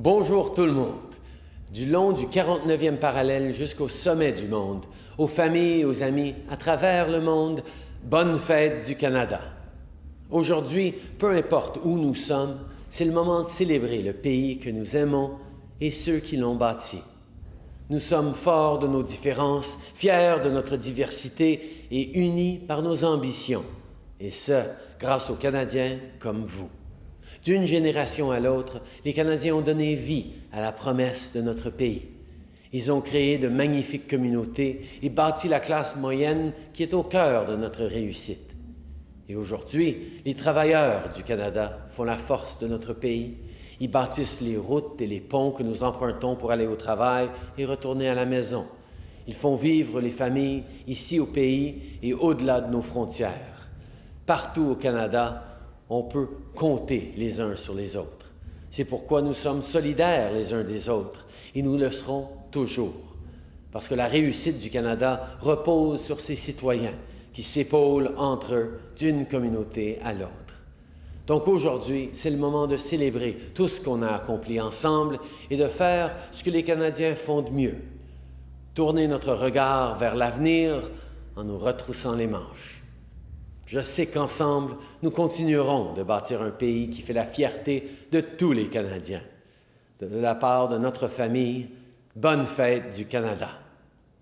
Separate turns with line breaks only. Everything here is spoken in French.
Bonjour tout le monde. Du long du 49e parallèle jusqu'au sommet du monde, aux familles aux amis à travers le monde, bonne fête du Canada. Aujourd'hui, peu importe où nous sommes, c'est le moment de célébrer le pays que nous aimons et ceux qui l'ont bâti. Nous sommes forts de nos différences, fiers de notre diversité et unis par nos ambitions, et ce, grâce aux Canadiens comme vous. D'une génération à l'autre, les Canadiens ont donné vie à la promesse de notre pays. Ils ont créé de magnifiques communautés et bâti la classe moyenne qui est au cœur de notre réussite. Et aujourd'hui, les travailleurs du Canada font la force de notre pays. Ils bâtissent les routes et les ponts que nous empruntons pour aller au travail et retourner à la maison. Ils font vivre les familles ici au pays et au-delà de nos frontières. Partout au Canada, on peut compter les uns sur les autres. C'est pourquoi nous sommes solidaires les uns des autres et nous le serons toujours. Parce que la réussite du Canada repose sur ses citoyens qui s'épaulent entre eux d'une communauté à l'autre. Donc aujourd'hui, c'est le moment de célébrer tout ce qu'on a accompli ensemble et de faire ce que les Canadiens font de mieux. Tourner notre regard vers l'avenir en nous retroussant les manches. Je sais qu'ensemble, nous continuerons de bâtir un pays qui fait la fierté de tous les Canadiens. De la part de notre famille, bonne fête du Canada.